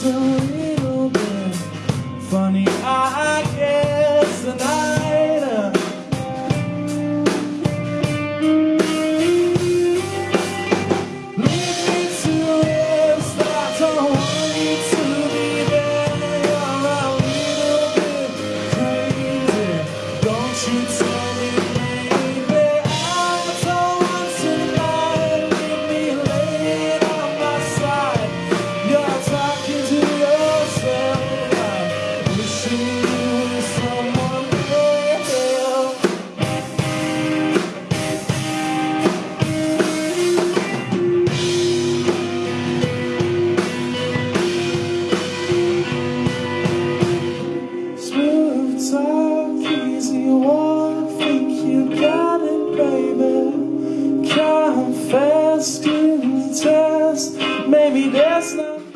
It's a little bit funny, I guess, tonight. Uh. Me to don't want you to be there. You're a little bit crazy, don't you? It's our keys, you wanna think you got it, baby. Confess, couldn't test, maybe that's not